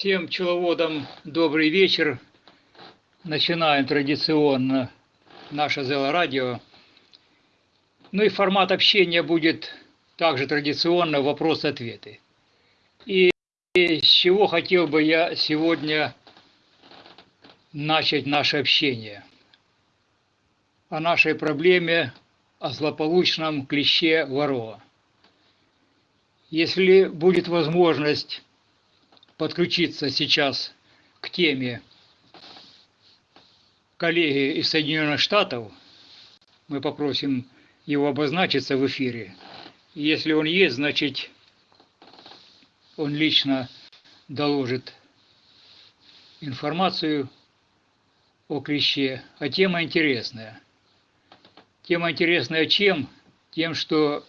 Всем пчеловодам добрый вечер. Начинаем традиционно наше Зело Радио. Ну и формат общения будет также традиционно вопросы-ответы. И с чего хотел бы я сегодня начать наше общение? О нашей проблеме, о злополучном клеще ворова. Если будет возможность подключиться сейчас к теме коллеги из Соединенных Штатов. Мы попросим его обозначиться в эфире. Если он есть, значит, он лично доложит информацию о клеще. А тема интересная. Тема интересная чем? Тем, что,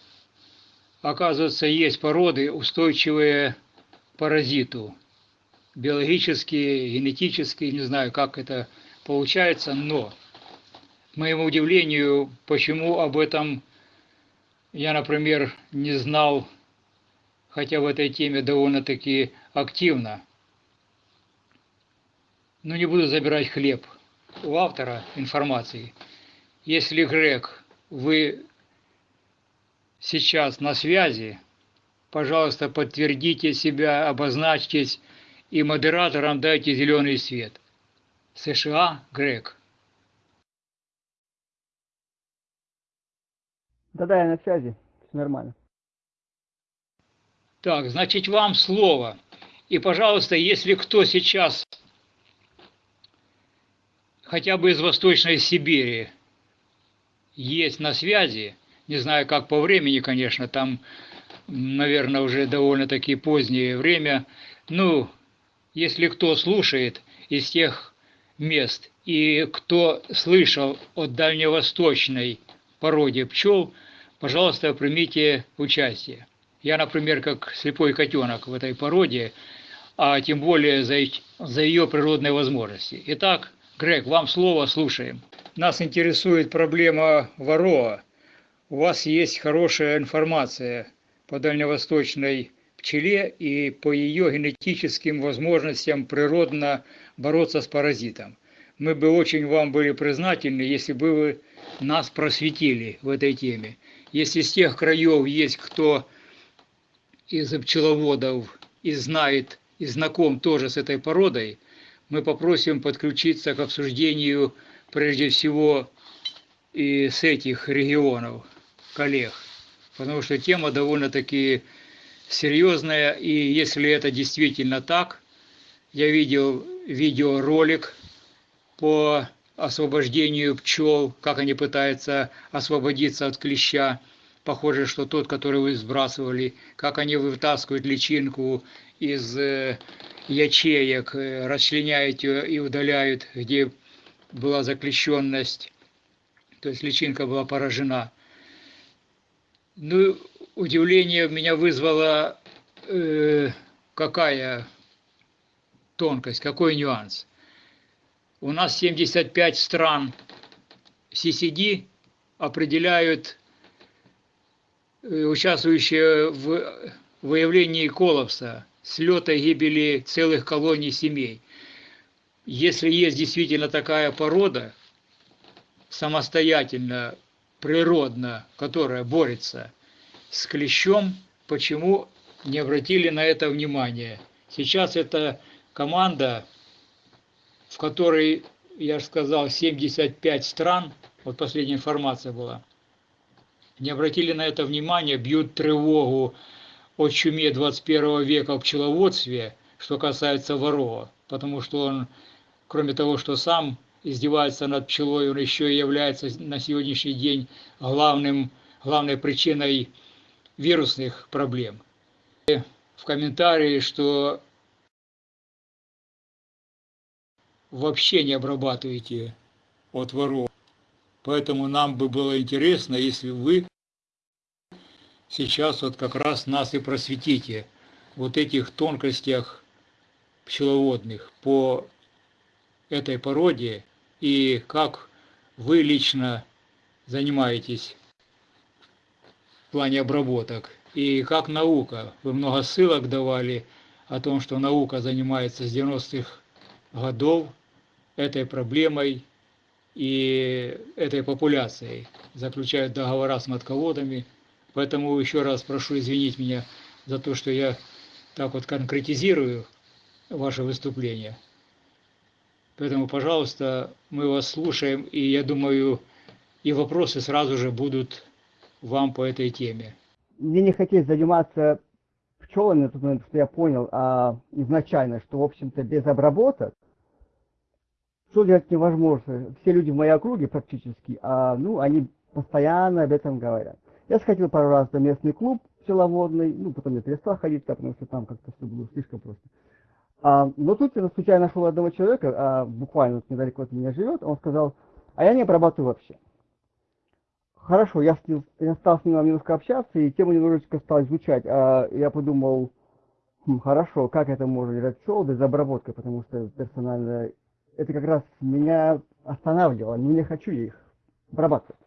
оказывается, есть породы, устойчивые паразиту биологически, генетически, не знаю, как это получается, но, к моему удивлению, почему об этом я, например, не знал, хотя в этой теме довольно-таки активно. Но не буду забирать хлеб у автора информации. Если, Грег, вы сейчас на связи, пожалуйста, подтвердите себя, обозначьтесь, и модераторам дайте зеленый свет. США, Грег. Да-да, я на связи, все нормально. Так, значит, вам слово. И, пожалуйста, если кто сейчас хотя бы из Восточной Сибири есть на связи, не знаю, как по времени, конечно, там, наверное, уже довольно-таки позднее время, ну, если кто слушает из тех мест и кто слышал о дальневосточной породе пчел, пожалуйста, примите участие. Я, например, как слепой котенок в этой породе, а тем более за, за ее природные возможности. Итак, Грег, вам слово, слушаем. Нас интересует проблема вороа. У вас есть хорошая информация по дальневосточной пчеле и по ее генетическим возможностям природно бороться с паразитом. Мы бы очень вам были признательны, если бы вы нас просветили в этой теме. Если с тех краев есть кто из пчеловодов и знает, и знаком тоже с этой породой, мы попросим подключиться к обсуждению прежде всего и с этих регионов, коллег, потому что тема довольно-таки серьезная, и если это действительно так, я видел видеоролик по освобождению пчел, как они пытаются освободиться от клеща. Похоже, что тот, который вы сбрасывали, как они вытаскивают личинку из э, ячеек, э, расчленяют ее и удаляют, где была заклещенность, то есть личинка была поражена. Ну, удивление меня вызвала э, какая тонкость, какой нюанс. У нас 75 стран CCD определяют участвующие в выявлении коллапса, слета гибели целых колоний семей. Если есть действительно такая порода, самостоятельно, природно, которая борется с клещом, почему не обратили на это внимание. Сейчас эта команда, в которой, я же сказал, 75 стран, вот последняя информация была, не обратили на это внимание, бьют тревогу о чуме 21 века в пчеловодстве, что касается ворова, потому что он, кроме того, что сам издевается над пчелой, он еще и является на сегодняшний день главным, главной причиной вирусных проблем. В комментарии, что вообще не обрабатываете от воров. Поэтому нам бы было интересно, если вы сейчас вот как раз нас и просветите вот этих тонкостях пчеловодных по этой породе и как вы лично занимаетесь в плане обработок и как наука. Вы много ссылок давали о том, что наука занимается с 90-х годов этой проблемой и этой популяцией, заключают договора с матководами. Поэтому еще раз прошу извинить меня за то, что я так вот конкретизирую ваше выступление. Поэтому, пожалуйста, мы вас слушаем, и я думаю, и вопросы сразу же будут вам по этой теме. Мне не хотелось заниматься пчелами момент, что я понял а, изначально, что, в общем-то, без обработок что делать невозможно. Все люди в моей округе практически, а, ну, они постоянно об этом говорят. Я сходил пару раз на местный клуб пчеловодный, ну, потом я перестал ходить, потому что там как-то все было слишком просто. А, но тут я случайно нашел одного человека, а, буквально вот недалеко от меня живет, он сказал, а я не обрабатываю вообще. Хорошо, я, с ним, я стал с ним немножко общаться, и тему немножечко стал изучать. А я подумал, хм, хорошо, как это можно делать пчел без обработки, потому что персонально это как раз меня останавливало, не хочу их обрабатывать.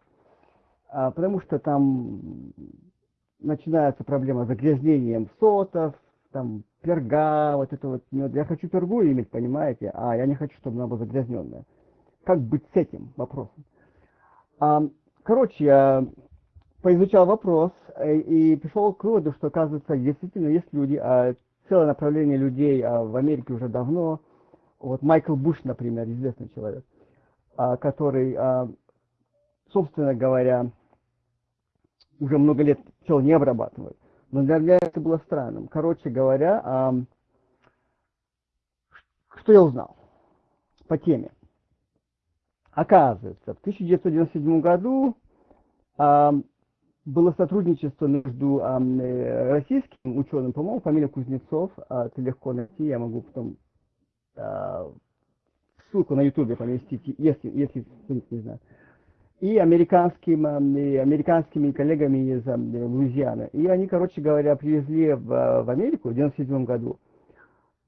А, потому что там начинается проблема с загрязнением сотов, там перга, вот это вот мед. Я хочу пергу иметь, понимаете, а я не хочу, чтобы она была загрязненная. Как быть с этим вопросом? А, короче, я поизучал вопрос э, и пришел к выводу, что, оказывается, действительно есть люди, а целое направление людей а в Америке уже давно, вот Майкл Буш, например, известный человек, а, который, а, собственно говоря, уже много лет пчел не обрабатывает. Но для меня это было странным. Короче говоря, а, что я узнал по теме? Оказывается, в 1997 году было сотрудничество между а, российским ученым, по-моему, фамилия Кузнецов, это легко найти, я могу потом ссылку на ютубе поместить, если, если не знает и американским, и американскими коллегами из Луизианы. И они, короче говоря, привезли в, в Америку в 1997 году,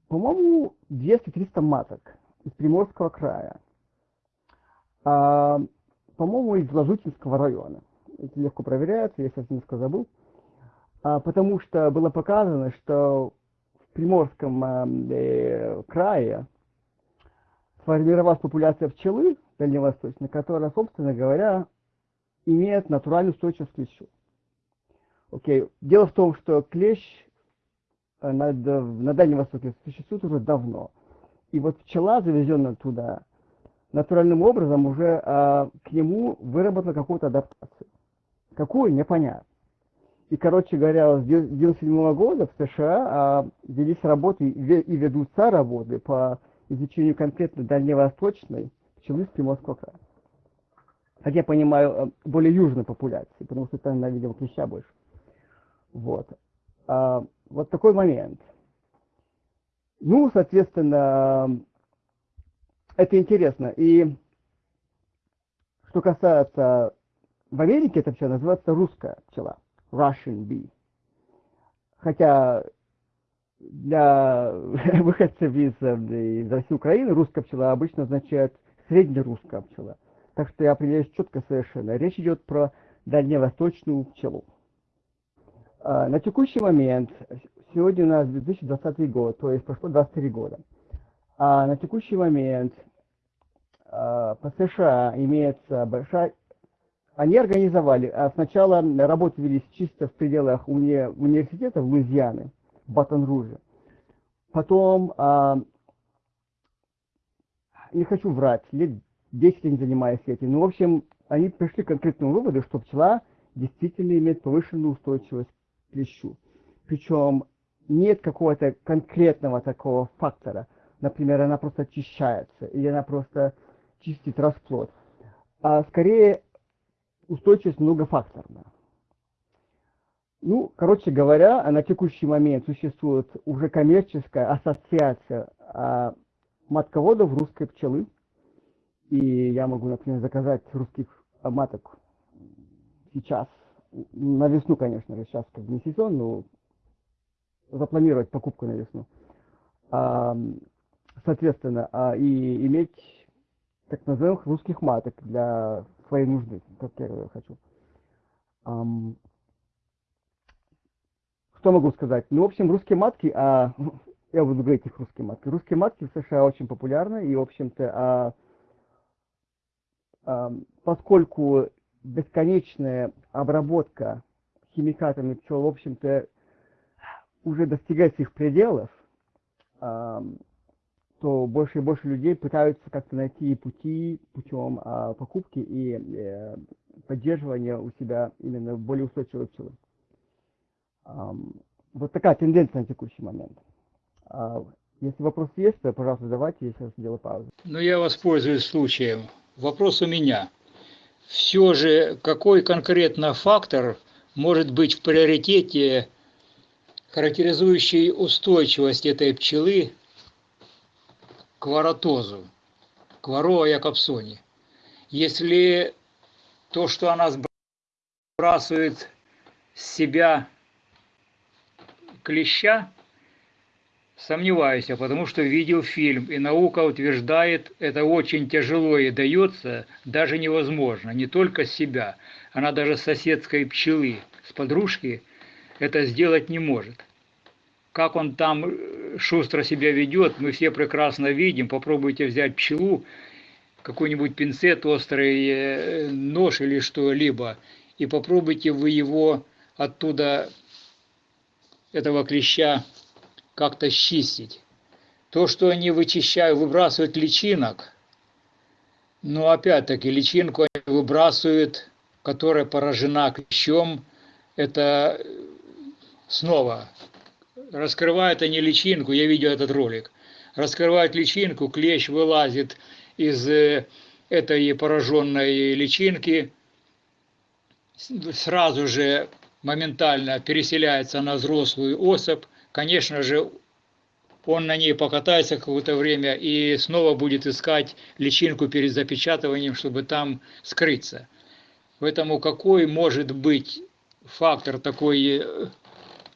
по-моему, 200-300 маток из Приморского края. А, по-моему, из Ложутинского района. Это легко проверяется, я сейчас немножко забыл. А, потому что было показано, что Приморском э, крае сформировалась популяция пчелы, дальневосточной, которая, собственно говоря, имеет натуральную устойчивость к клещу. Окей. Дело в том, что клещ э, на, на Дальнем Востоке существует уже давно. И вот пчела, завезенная туда, натуральным образом уже а, к нему выработала какую-то адаптацию. Какую, непонятно. И, короче говоря, с 1997 года в США а, велись работы и ведутся работы по изучению конкретно дальневосточной пчелы с Приморского края. Как я понимаю, э, более южной популяции, потому что там, видел клеща больше. Вот. А, вот такой момент. Ну, соответственно, это интересно. И что касается в Америке эта пчела называется русская пчела, Russian bee. Хотя для выходцев из, из России Украины русская пчела обычно означает среднерусская пчела. Так что я определяюсь четко совершенно. Речь идет про дальневосточную пчелу. А, на текущий момент, сегодня у нас 2020 год, то есть прошло 23 года. А на текущий момент а, по США имеется большая... Они организовали, а сначала работы велись чисто в пределах уни... университета в Луизианы, в Батон-Руже. Потом а, не хочу врать, лет 10 я не занимаюсь этим. Ну, в общем, они пришли к конкретному выводу, что пчела действительно имеет повышенную устойчивость к клещу. Причем нет какого-то конкретного такого фактора. Например, она просто очищается, или она просто чистит расплод. А скорее устойчивость многофакторна. Ну, короче говоря, на текущий момент существует уже коммерческая ассоциация а, матководов русской пчелы. И я могу, например, заказать русских маток сейчас, на весну, конечно сейчас как бы не сезон, но запланировать покупку на весну. а, соответственно, а, и иметь так называемых русских маток для своей нужды, как я хочу. Что могу сказать? Ну, в общем, русские матки, а, я буду говорить их русские матки. Русские матки в США очень популярны, и, в общем-то, а, а, поскольку бесконечная обработка химикатами пчел, в общем-то, уже достигает своих пределов, а, то больше и больше людей пытаются как-то найти пути путем а, покупки и э, поддерживания у себя именно более устойчивой пчелы. Вот такая тенденция на текущий момент. А, если вопрос есть, то, пожалуйста, задавайте, я сейчас сделаю паузу. Ну, я воспользуюсь случаем. Вопрос у меня. Все же, какой конкретно фактор может быть в приоритете, характеризующий устойчивость этой пчелы к воротозу, к вороа якобсоне? Если то, что она сбрасывает с себя клеща, сомневаюсь, потому что видел фильм, и наука утверждает, это очень тяжело и дается, даже невозможно, не только с себя, она даже с соседской пчелы, с подружки это сделать не может. Как он там э, шустро себя ведет, мы все прекрасно видим, попробуйте взять пчелу, какой-нибудь пинцет, острый э, нож или что-либо, и попробуйте вы его оттуда этого клеща как-то счистить. То, что они вычищают, выбрасывают личинок, но опять-таки личинку они выбрасывают, которая поражена клещом, это снова раскрывают они личинку, я видел этот ролик, раскрывают личинку, клещ вылазит из э, этой пораженной личинки, сразу же моментально переселяется на взрослую особь, конечно же, он на ней покатается какое-то время и снова будет искать личинку перед запечатыванием, чтобы там скрыться. Поэтому какой может быть фактор такой э,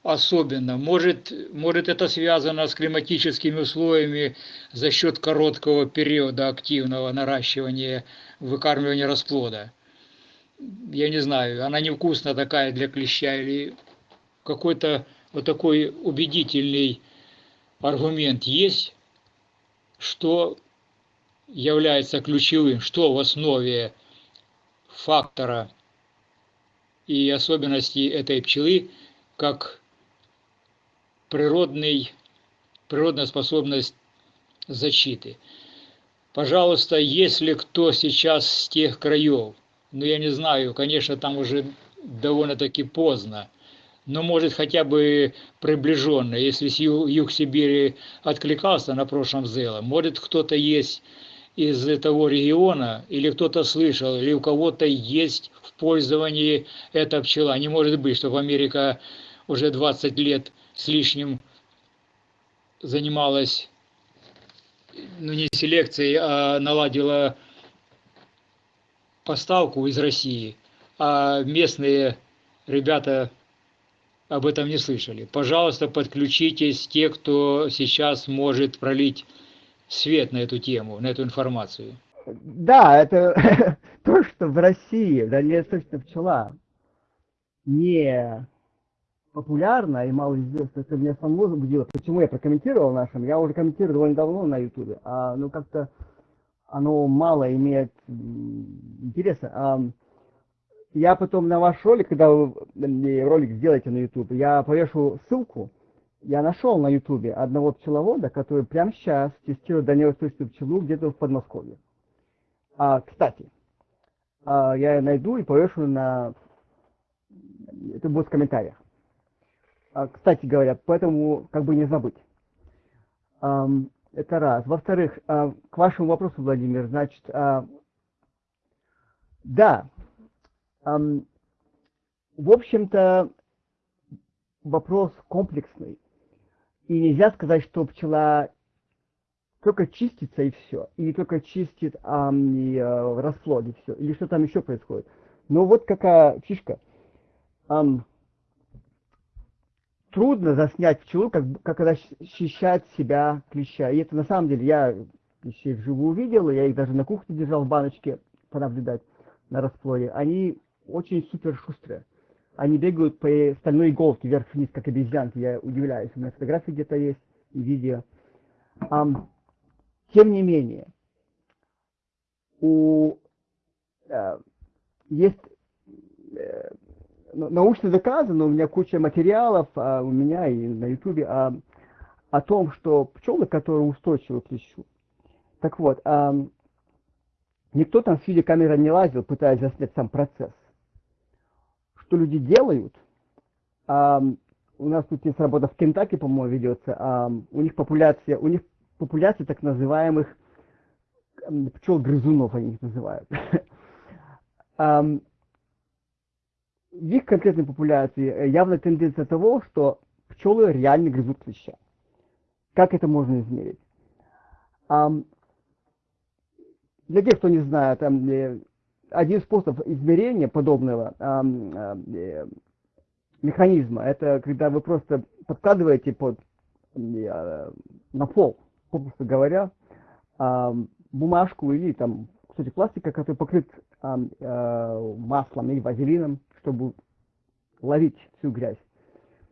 особенно? Может, может это связано с климатическими условиями за счет короткого периода активного наращивания, выкармливания расплода? я не знаю, она невкусная такая для клеща или какой-то вот такой убедительный аргумент есть, что является ключевым, что в основе фактора и особенностей этой пчелы, как природный, природная способность защиты. Пожалуйста, если кто сейчас с тех краев, ну я не знаю, конечно, там уже довольно-таки поздно, но может хотя бы приближенно, если юг Сибири откликался на прошлом ЗЭЛа, может кто-то есть из того региона, или кто-то слышал, или у кого-то есть в пользовании эта пчела. Не может быть, чтобы Америка уже 20 лет с лишним занималась, ну не селекцией, а наладила поставку из России, а местные ребята об этом не слышали. Пожалуйста, подключитесь те, кто сейчас может пролить свет на эту тему, на эту информацию. Да, это то, что в России дальневосточная пчела не популярна и мало известна, это меня самого возбудило. Почему я прокомментировал нашим? Я уже комментировал довольно давно на Ютубе, а ну как-то оно мало имеет интереса. Я потом на ваш ролик, когда вы ролик сделаете на YouTube, я повешу ссылку. Я нашел на YouTube одного пчеловода, который прямо сейчас тестирует дальневосточную пчелу где-то в Подмосковье. А, кстати, а, я найду и повешу на... Это будет в комментариях. А, кстати говоря, поэтому как бы не забыть. Это раз. Во-вторых, а, к вашему вопросу, Владимир, значит, а, да, в общем-то, вопрос комплексный. И нельзя сказать, что пчела только чистится и все, или только чистит а, и, а, расплод и все, или что там еще происходит. Но вот какая фишка. А, трудно заснять пчелу, как, как она защищает себя клеща. И это на самом деле, я клещей вживую увидел, я их даже на кухне держал в баночке, понаблюдать на расплоде. Они очень супер шустрые. Они бегают по стальной иголке вверх-вниз, как обезьянки. Я удивляюсь. У меня фотографии где-то есть видео. Um, тем не менее, у, э, есть э, научно доказано, у меня куча материалов, а, у меня и на ютубе, а, о том, что пчелы, которые устойчивы к клещу. Так вот, а, никто там с видеокамерой не лазил, пытаясь заснять сам процесс. Что люди делают, а, у нас тут есть работа в Кентаки, по-моему, ведется, а, у них популяция, у них популяция так называемых пчел-грызунов, они их называют. в их конкретной популяции э, явная тенденция того, что пчелы реально грызут клеща. Как это можно измерить? Для тех, кто не знает, э, один способ измерения подобного э, механизма, это когда вы просто подкладываете под, на пол, попросту говоря, бумажку или там кусочек пластика, который покрыт маслом или вазелином, чтобы ловить всю грязь.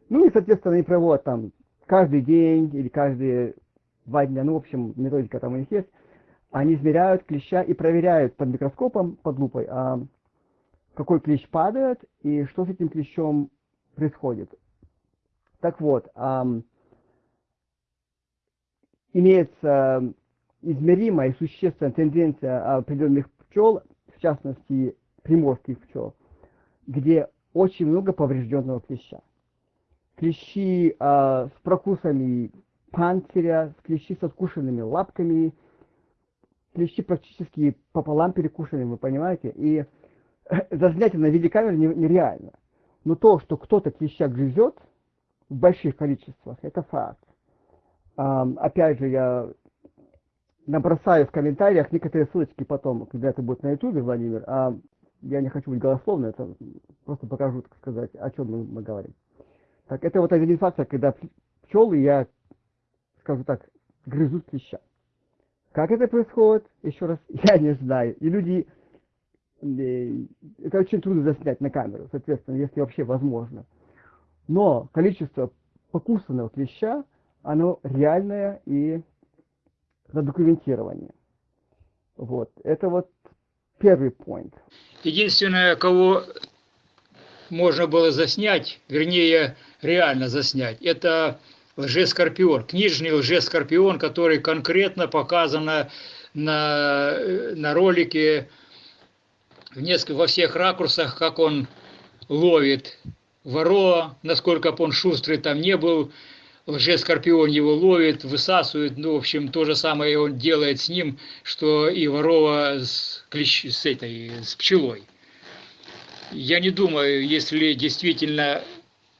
Ну и, соответственно, они проводят там каждый день или каждые два дня, ну, в общем, методика там у них есть, они измеряют клеща и проверяют под микроскопом, под лупой, а, какой клещ падает и что с этим клещом происходит. Так вот, а, имеется измеримая и существенная тенденция определенных пчел, в частности приморских пчел, где очень много поврежденного клеща. Клещи э, с прокусами панциря, клещи со скушенными лапками, клещи практически пополам перекушены, вы понимаете? И заснять на видеокамере нереально. Но то, что кто-то клеща грызет в больших количествах, это факт. А, опять же, я набросаю в комментариях некоторые ссылочки потом, когда это будет на ютубе, Владимир, а я не хочу быть голословным, это просто покажу, так сказать, о чем мы, мы говорим. Так, это вот фактор, когда пчелы, я скажу так, грызут клеща. Как это происходит, еще раз, я не знаю. И люди, э, это очень трудно заснять на камеру, соответственно, если вообще возможно. Но количество покусанного клеща, оно реальное и задокументирование. Вот. Это вот первый point. Единственное, кого можно было заснять, вернее, реально заснять, это лжескорпион, книжный лжескорпион, который конкретно показано на, на ролике в несколько, во всех ракурсах, как он ловит ворова, насколько бы он шустрый там не был, лжескорпион его ловит, высасывает, ну, в общем, то же самое он делает с ним, что и ворова с, клещ, с этой, с пчелой. Я не думаю, если действительно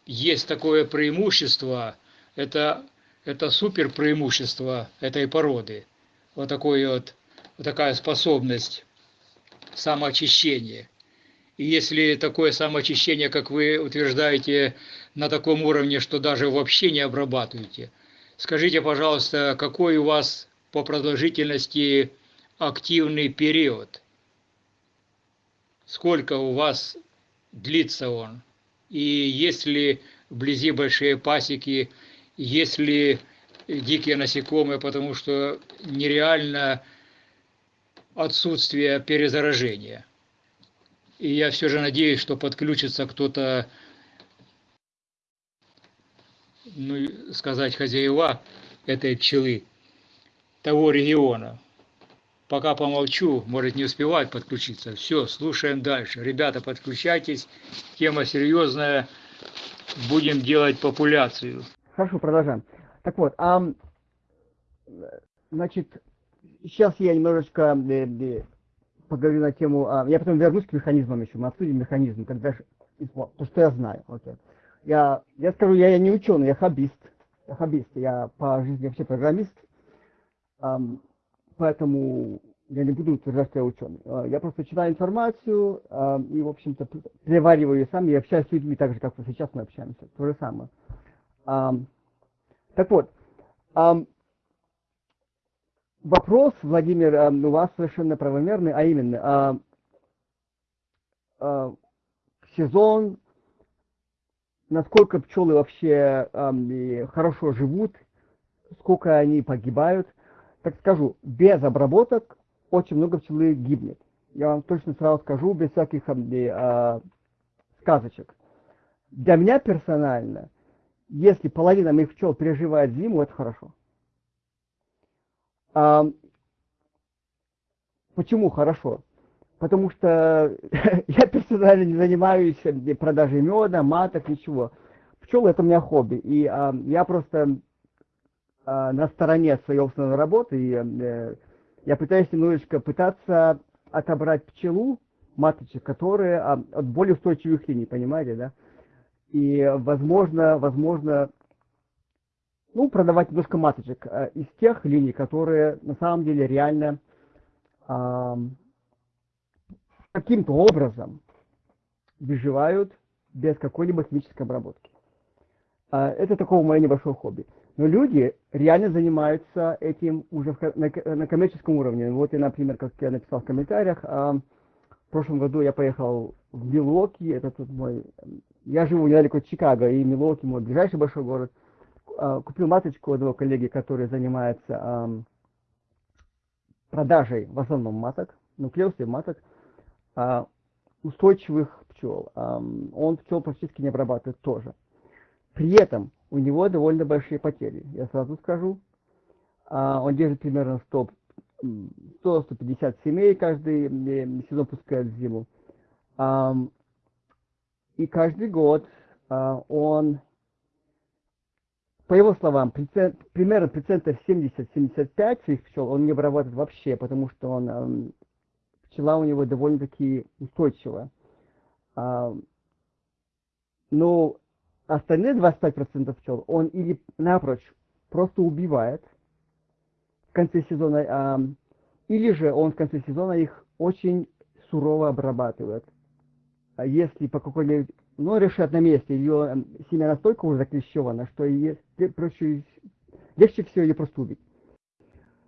есть такое преимущество, это, это супер преимущество этой породы. Вот, такой вот, вот такая способность самоочищения. И если такое самоочищение, как вы утверждаете, на таком уровне, что даже вообще не обрабатываете, скажите, пожалуйста, какой у вас по продолжительности активный период? Сколько у вас длится он? И если вблизи большие пасеки, если дикие насекомые, потому что нереально отсутствие перезаражения – и я все же надеюсь, что подключится кто-то, ну, сказать, хозяева этой пчелы, того региона. Пока помолчу, может не успевать подключиться. Все, слушаем дальше. Ребята, подключайтесь. Тема серьезная. Будем делать популяцию. Хорошо, продолжаем. Так вот, а, значит, сейчас я немножечко э, э, поговорю на тему, а, я потом вернусь к механизмам еще, мы обсудим механизм, когда, то, что я знаю, окей. Я, я скажу, я, я не ученый, я хоббист, я хоббист, я по жизни вообще программист, эм, поэтому я не буду утверждать, что я ученый. А, я просто читаю информацию э, и, в общем-то, перевариваю ее сам и общаюсь с людьми так же, как вот сейчас мы общаемся, то же самое. А, так вот, а, вопрос, Владимир, а, у вас совершенно правомерный, а именно, а, сезон, насколько пчелы вообще а, хорошо живут, сколько они погибают. Так скажу, без обработок очень много пчелы гибнет. Я вам точно сразу скажу, без всяких а, сказочек. Для меня персонально, если половина моих пчел переживает зиму, это хорошо. А, почему хорошо? Потому что я персонально не занимаюсь продажей меда, маток, ничего. Пчелы это у меня хобби. И а, я просто а, на стороне своей основной работы. И, а, я пытаюсь немножечко пытаться отобрать пчелу, маточек, которые а, от более устойчивых линий, понимаете, да? И, возможно, возможно, ну, продавать немножко маточек а, из тех линий, которые на самом деле реально а, каким-то образом выживают без какой-либо химической обработки. А, это такое мое небольшое хобби. Но люди реально занимаются этим уже на, коммерческом уровне. Вот и, например, как я написал в комментариях, а, в прошлом году я поехал в Милуоки, это тут мой... Я живу недалеко от Чикаго, и Милуоки мой ближайший большой город. А, купил маточку одного коллеги, который занимается продажей в основном маток, нуклеусов маток, устойчивых пчел. Он пчел практически не обрабатывает тоже. При этом у него довольно большие потери, я сразу скажу. А, он держит примерно 100-150 семей каждый сезон пускает в зиму. И каждый год а, он, по его словам, примерно процентов 70-75 своих пчел он не обрабатывает вообще, потому что он, пчела у него довольно-таки устойчивая. Но остальные 25% пчел он или напрочь просто убивает в конце сезона, а, или же он в конце сезона их очень сурово обрабатывает. А если по какой-либо, ну, решат на месте, ее семя настолько уже заклещевано, что ее, проще, легче всего ее просто убить.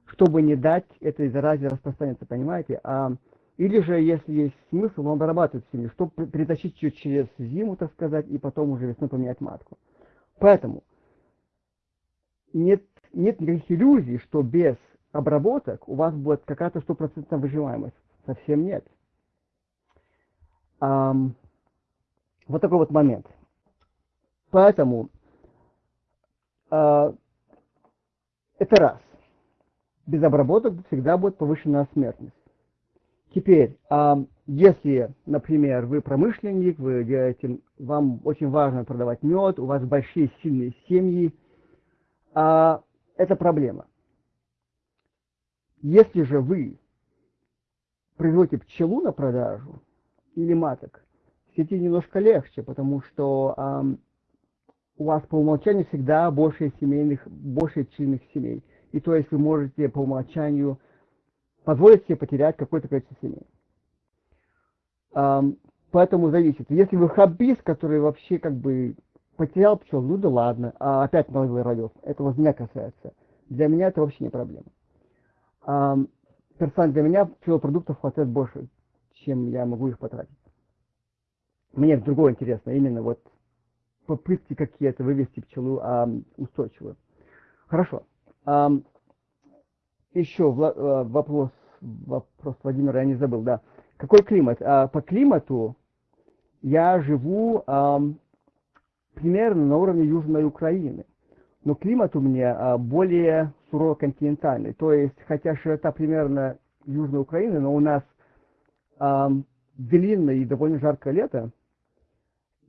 Чтобы не дать этой заразе распространяться, понимаете? А или же, если есть смысл, он обрабатывает семью, чтобы притащить ее через зиму, так сказать, и потом уже весной поменять матку. Поэтому нет, нет никаких иллюзий, что без обработок у вас будет какая-то стопроцентная выживаемость. Совсем нет. Um, вот такой вот момент. Поэтому uh, это раз. Без обработок всегда будет повышенная смертность. Теперь, если, например, вы промышленник, вы делаете, вам очень важно продавать мед, у вас большие сильные семьи, а, это проблема. Если же вы производите пчелу на продажу или маток, в сети немножко легче, потому что а, у вас по умолчанию всегда больше семейных, больше пчельных семей. И то есть вы можете по умолчанию позволить себе потерять какое-то количество семей. Поэтому зависит. Если вы хоббист, который вообще как бы потерял пчел, ну да ладно, а опять наловил родил, это вот меня касается. Для меня это вообще не проблема. Um, персонально для меня пчелопродуктов хватает больше, чем я могу их потратить. Мне другое интересно, именно вот попытки какие-то вывести пчелу а, устойчивую. Хорошо. А, еще э, вопрос, вопрос Владимира, я не забыл, да. Какой климат? А, по климату я живу примерно на уровне Южной Украины. Но климат у меня а, более сурово-континентальный. То есть, хотя широта примерно Южной Украины, но у нас длинное и довольно жаркое лето.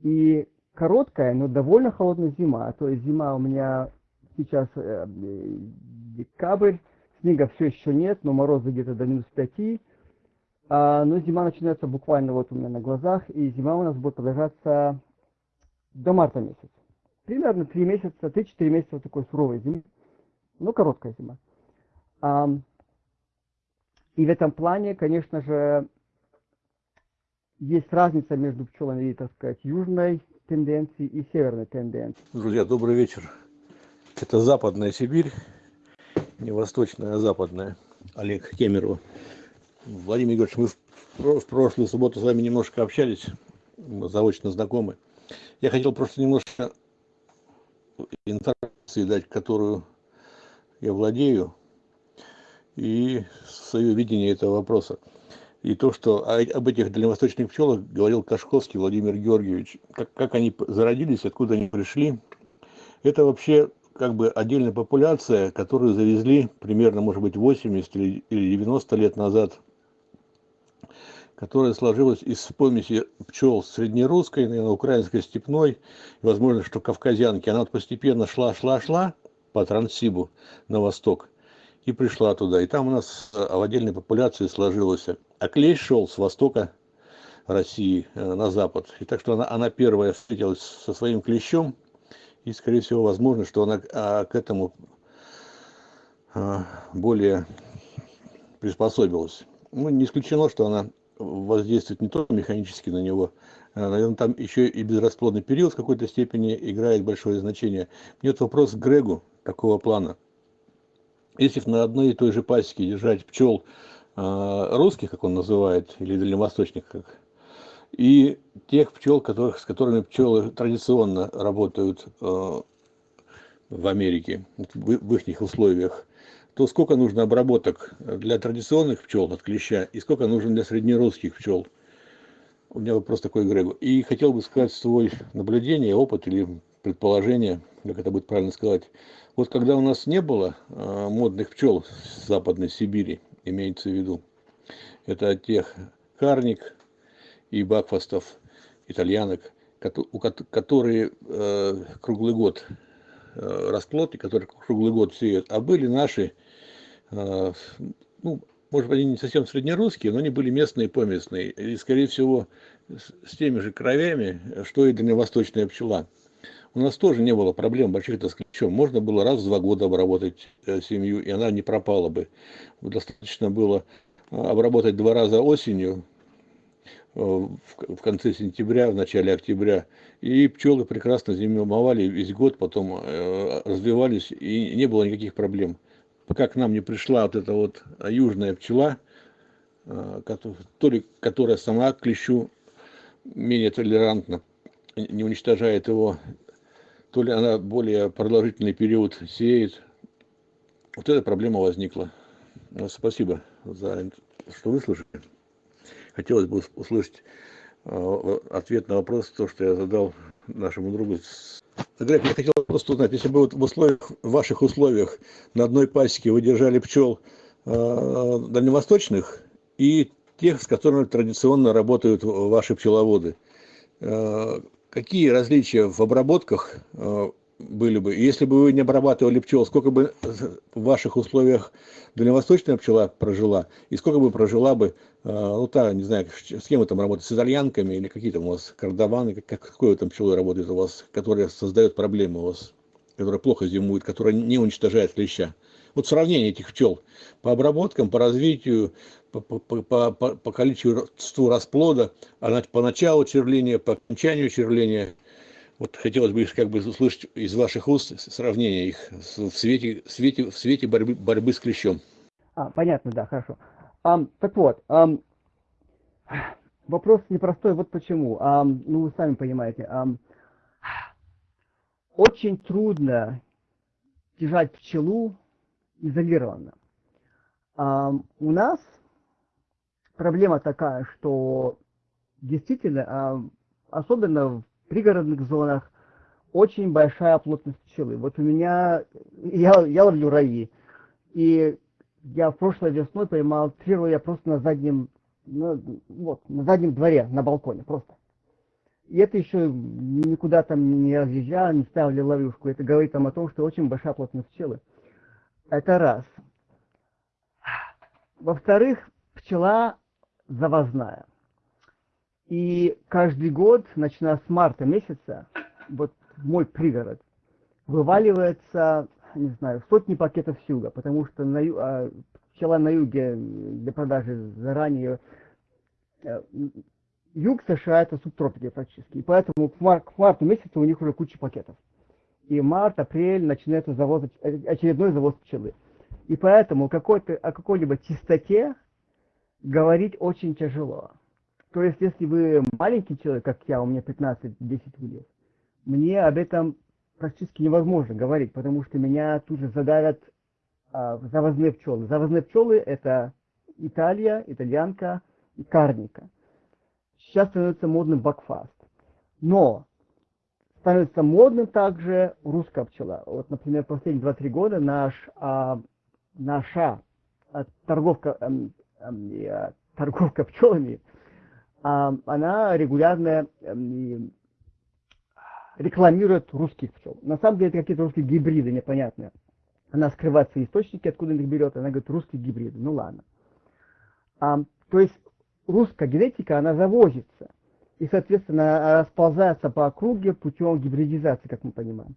И короткая, но довольно холодная зима. То есть зима у меня сейчас э, декабрь, Снега все еще нет, но морозы где-то до минус 5. А, но зима начинается буквально вот у меня на глазах, и зима у нас будет продолжаться до марта месяца. Примерно 3 месяца, 3-4 месяца вот такой суровой зимы. Ну, короткая зима. А, и в этом плане, конечно же, есть разница между пчелами, так сказать, южной тенденции и северной тенденции. Друзья, добрый вечер. Это Западная Сибирь, не восточная, а западная. Олег Кемеров. Владимир Егорович, мы в прошлую субботу с вами немножко общались, мы заочно знакомы. Я хотел просто немножко информации дать, которую я владею, и свое видение этого вопроса. И то, что об этих дальневосточных пчелах говорил Кашковский Владимир Георгиевич, как, как они зародились, откуда они пришли, это вообще как бы отдельная популяция, которую завезли примерно, может быть, 80 или 90 лет назад, которая сложилась из помеси пчел среднерусской, наверное, украинской степной, и, возможно, что кавказянки. Она вот постепенно шла, шла, шла по Транссибу на восток и пришла туда. И там у нас в отдельной популяции сложилось. А клещ шел с востока России э, на запад. И так что она, она первая встретилась со своим клещом, и, скорее всего, возможно, что она а, к этому а, более приспособилась. Ну, не исключено, что она воздействует не только механически на него, а, наверное, там еще и безрасплодный период в какой-то степени играет большое значение. Мне вот вопрос к Грегу такого плана. Если на одной и той же пасеке держать пчел э, русских, как он называет, или дальневосточных, как и тех пчел, которых, с которыми пчелы традиционно работают э, в Америке, в, в их условиях, то сколько нужно обработок для традиционных пчел от клеща и сколько нужно для среднерусских пчел? У меня вопрос такой Грегу. И хотел бы сказать свой наблюдение, опыт или предположение, как это будет правильно сказать. Вот когда у нас не было э, модных пчел с Западной Сибири, имеется в виду, это тех карник, и бакфастов, итальянок, которые э, круглый год э, расплод, и которые круглый год сеют, а были наши, э, ну, может быть, они не совсем среднерусские, но они были местные, поместные, и, скорее всего, с, теми же кровями, что и дальневосточная пчела. У нас тоже не было проблем больших-то с клещом. Можно было раз в два года обработать семью, и она не пропала бы. Достаточно было обработать два раза осенью, в конце сентября, в начале октября. И пчелы прекрасно зимовали весь год, потом э, развивались, и не было никаких проблем. Пока к нам не пришла вот эта вот южная пчела, э, то которая сама к клещу менее толерантна, не уничтожает его, то ли она более продолжительный период сеет. Вот эта проблема возникла. Спасибо за что выслушали хотелось бы услышать э, ответ на вопрос, то, что я задал нашему другу. Грег, я хотел просто узнать, если бы вот в условиях, в ваших условиях на одной пасеке вы держали пчел э, дальневосточных и тех, с которыми традиционно работают ваши пчеловоды, э, какие различия в обработках э, были бы, если бы вы не обрабатывали пчел, сколько бы в ваших условиях дальневосточная пчела прожила, и сколько бы прожила бы, э, ну, та, не знаю, с кем вы там работаете, с итальянками или какие там у вас кардаваны, как, какой там пчелой работает у вас, которая создает проблемы у вас, которая плохо зимует, которая не уничтожает клеща. Вот сравнение этих пчел по обработкам, по развитию, по, по, по, по, количеству расплода, а по началу черления, по окончанию черления – вот хотелось бы как бы услышать из ваших уст сравнение их в свете, в свете, в свете борьбы, борьбы с клещом. А, понятно, да, хорошо. Um, так вот, um, вопрос непростой, вот почему. Um, ну, вы сами понимаете. Um, очень трудно держать пчелу изолированно. Um, у нас проблема такая, что действительно, um, особенно в пригородных зонах очень большая плотность пчелы. Вот у меня, я, я ловлю раи, и я прошлой весной поймал три роя просто на заднем, на, вот, на заднем дворе, на балконе просто. И это еще никуда там не разъезжал, не ставили ловушку. Это говорит там о том, что очень большая плотность пчелы. Это раз. Во-вторых, пчела завозная. И каждый год, начиная с марта месяца, вот мой пригород, вываливается, не знаю, сотни пакетов сюга, потому что на, а, пчела на юге для продажи заранее э, юг США это субтропики практически. И поэтому к, мар- к марту месяцу у них уже куча пакетов. И март, апрель начинается завоз, очередной завоз пчелы. И поэтому какой-то, о какой-либо чистоте говорить очень тяжело. То есть, если вы маленький человек, как я, у меня 15-10 лет, мне об этом практически невозможно говорить, потому что меня тут же задавят а, завозные пчелы. Завозные пчелы – это Италия, итальянка и карника. Сейчас становится модным бакфаст. Но становится модным также русская пчела. Вот, например, последние 2-3 года наш, а, наша а, торговка, а, а, торговка пчелами, она регулярно а, рекламирует русских пчел. На самом деле это какие-то русские гибриды непонятные. Она скрывает свои источники, откуда их берет, она говорит русские гибриды. Ну ладно. А, то есть русская генетика, она завозится и, соответственно, расползается по округе путем гибридизации, как мы понимаем.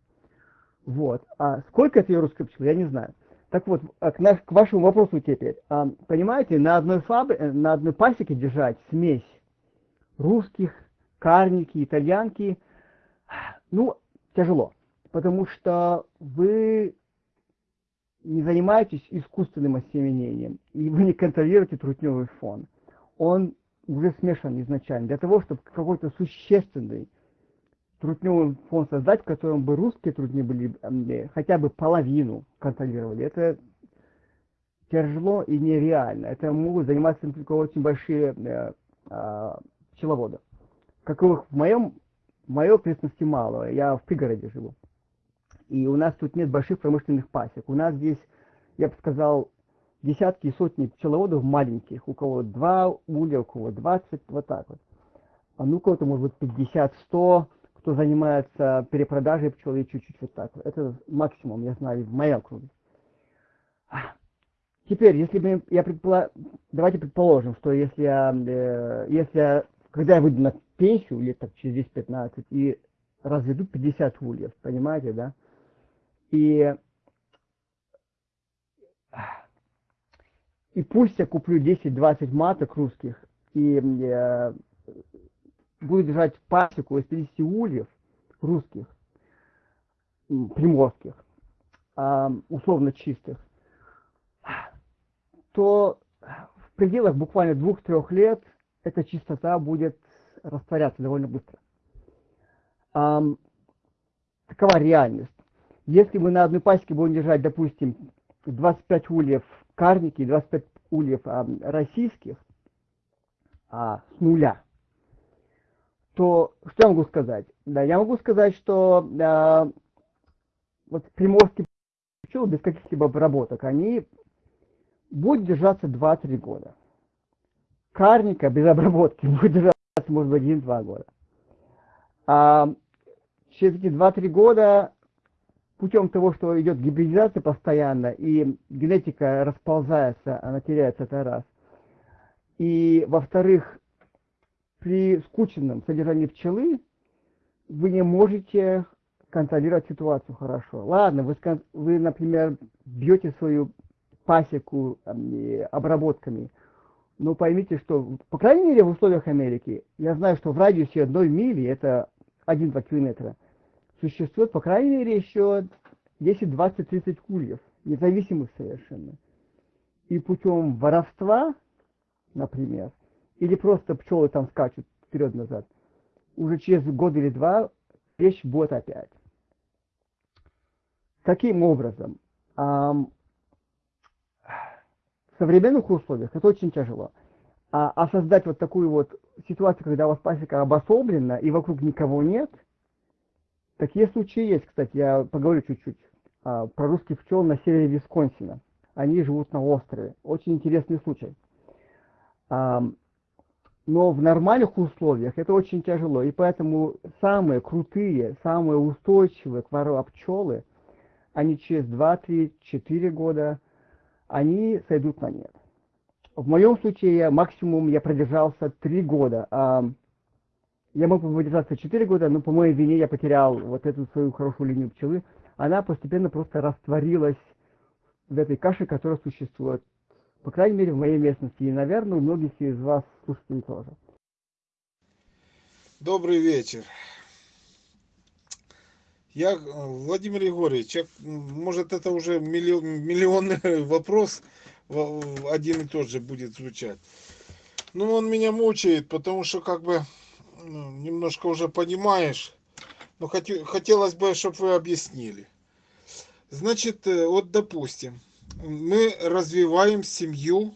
Вот. А сколько это русской пчелы, я не знаю. Так вот, а к, наш, к вашему вопросу теперь. А, понимаете, на одной, фабри... на одной пасеке держать смесь русских, карники, итальянки, ну, тяжело. Потому что вы не занимаетесь искусственным осеменением, и вы не контролируете трутневый фон. Он уже смешан изначально. Для того, чтобы какой-то существенный трутневый фон создать, в котором бы русские трудни были э, хотя бы половину контролировали, это тяжело и нереально. Это могут заниматься только очень большие э, э, пчеловоды. Каковых в моем, в моей ответственности мало. Я в пригороде живу. И у нас тут нет больших промышленных пасек. У нас здесь, я бы сказал, десятки и сотни пчеловодов маленьких, у кого два улья, у кого 20, вот так вот. А ну у кого-то может быть 50-100, кто занимается перепродажей пчелы чуть-чуть вот так. Это максимум, я знаю, в моем круге. Теперь, если мы, я предполаг... давайте предположим, что если я, э, если я, когда я выйду на пенсию, лет так через 10-15, и разведу 50 ульев, понимаете, да? И и пусть я куплю 10-20 маток русских и э, буду держать пасеку из 50 ульев русских, приморских, э, условно чистых, то в пределах буквально двух-трех лет эта чистота будет растворяться довольно быстро. Э, такова реальность. Если мы на одной пасеке будем держать, допустим, 25 ульев карники, 25 ульев а, российских а, с нуля, то что я могу сказать? Да, я могу сказать, что а, вот приморские пчелы без каких-либо обработок, они будут держаться 2-3 года. Карника без обработки будет держаться, может быть, 1-2 года. А через эти 2-3 года путем того, что идет гибридизация постоянно, и генетика расползается, она теряется, это раз. И, во-вторых, при скученном содержании пчелы вы не можете контролировать ситуацию хорошо. Ладно, вы, вы например, бьете свою пасеку обработками, но поймите, что, по крайней мере, в условиях Америки, я знаю, что в радиусе одной мили, это 1-2 километра, существует, по крайней мере, еще 10, 20, 30 кульев, независимых совершенно. И путем воровства, например, или просто пчелы там скачут вперед-назад, уже через год или два вещь будет опять. Таким образом, в современных условиях это очень тяжело. А, а создать вот такую вот ситуацию, когда у вас пасека обособлена и вокруг никого нет – Такие случаи есть, кстати, я поговорю чуть-чуть а, про русских пчел на севере Висконсина. Они живут на острове. Очень интересный случай. А, но в нормальных условиях это очень тяжело, и поэтому самые крутые, самые устойчивые к вору пчелы, они через 2, 3, 4 года, они сойдут на нет. В моем случае максимум я продержался 3 года. А я мог бы выдержаться 4 года, но по моей вине я потерял вот эту свою хорошую линию пчелы. Она постепенно просто растворилась в этой каше, которая существует. По крайней мере, в моей местности. И, наверное, у многих из вас слушателей тоже. Добрый вечер. Я, э, Владимир Егорович, я, может это уже миллион, миллионный вопрос один и тот же будет звучать. Ну, он меня мучает, потому что как бы ну, немножко уже понимаешь. Но хот, хотелось бы, чтобы вы объяснили. Значит, э, вот допустим, мы развиваем семью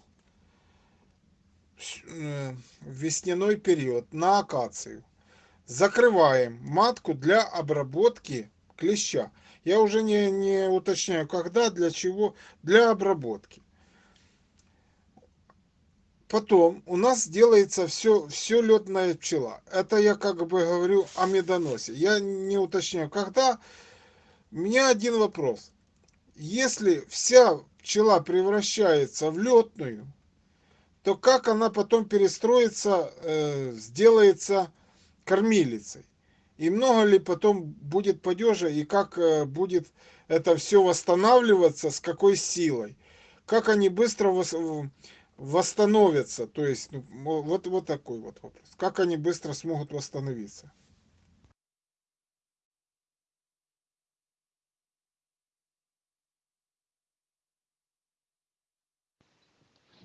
э, в весняной период на акацию. Закрываем матку для обработки клеща. Я уже не, не уточняю, когда, для чего, для обработки. Потом у нас делается все, все летная пчела. Это я как бы говорю о медоносе. Я не уточняю, когда. У меня один вопрос. Если вся пчела превращается в летную, то как она потом перестроится, э, сделается кормилицей? И много ли потом будет падежа, и как э, будет это все восстанавливаться, с какой силой? Как они быстро восстановятся. То есть, ну, вот, вот такой вот вопрос. Как они быстро смогут восстановиться?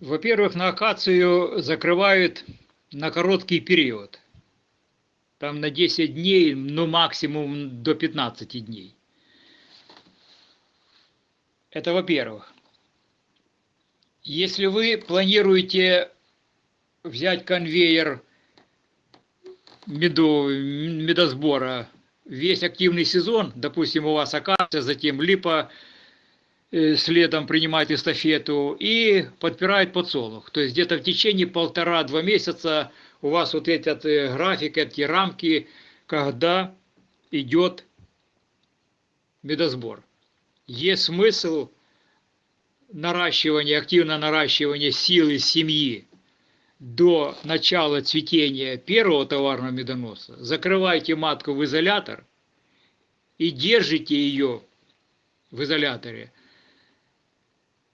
Во-первых, на акацию закрывают на короткий период. Там на 10 дней, ну максимум до 15 дней. Это во-первых. Если вы планируете взять конвейер меду, медосбора весь активный сезон, допустим, у вас акация, затем липа э, следом принимает эстафету и подпирает подсолнух. То есть где-то в течение полтора-два месяца у вас вот этот э, график, эти рамки, когда идет медосбор. Есть смысл наращивания, активное наращивание силы семьи до начала цветения первого товарного медоноса, закрывайте матку в изолятор и держите ее в изоляторе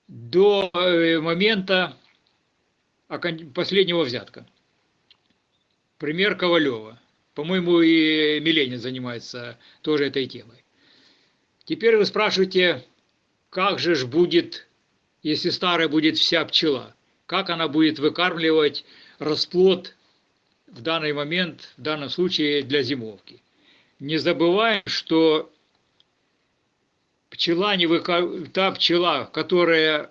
до э, момента последнего взятка. Пример Ковалева. По-моему, и Миленин занимается тоже этой темой. Теперь вы спрашиваете, как же ж будет если старая будет вся пчела, как она будет выкармливать расплод в данный момент, в данном случае для зимовки. Не забываем, что пчела не выкар... та пчела, которая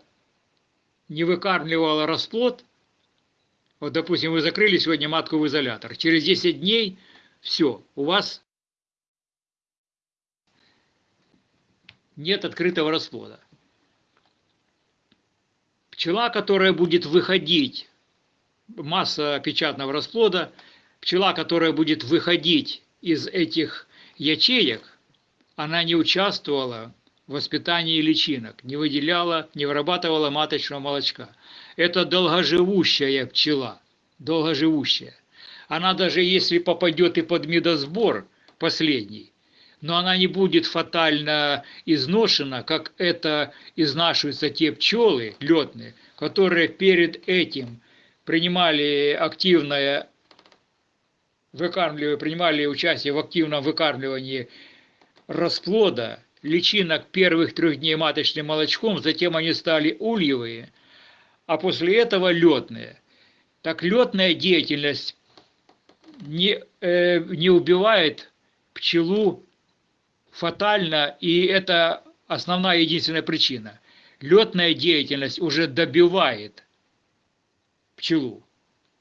не выкармливала расплод, вот, допустим, вы закрыли сегодня матку в изолятор, через 10 дней все, у вас нет открытого расплода пчела, которая будет выходить, масса печатного расплода, пчела, которая будет выходить из этих ячеек, она не участвовала в воспитании личинок, не выделяла, не вырабатывала маточного молочка. Это долгоживущая пчела, долгоживущая. Она даже если попадет и под медосбор последний, но она не будет фатально изношена, как это изнашиваются те пчелы летные, которые перед этим принимали активное выкармливание, принимали участие в активном выкармливании расплода, личинок первых трех дней маточным молочком, затем они стали ульевые, а после этого летные. Так летная деятельность не, э, не убивает пчелу фатально, и это основная единственная причина. Летная деятельность уже добивает пчелу,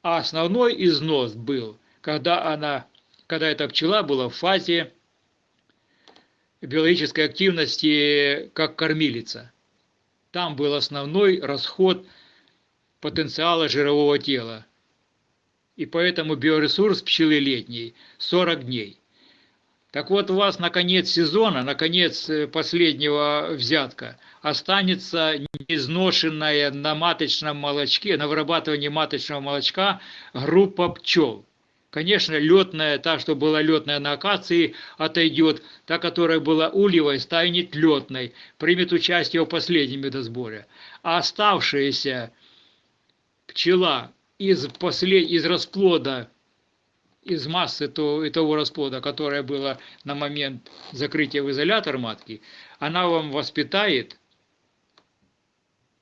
а основной износ был, когда она, когда эта пчела была в фазе биологической активности как кормилица. Там был основной расход потенциала жирового тела. И поэтому биоресурс пчелы летней 40 дней. Так вот, у вас на конец сезона, на конец э, последнего взятка, останется неизношенная на маточном молочке, на вырабатывании маточного молочка группа пчел. Конечно, летная, та, что была летная на акации, отойдет. Та, которая была ульевой, станет летной, примет участие в последнем медосборе. А оставшаяся пчела из, послед... из расплода из массы то, и того расплода, которое было на момент закрытия в изолятор матки, она вам воспитает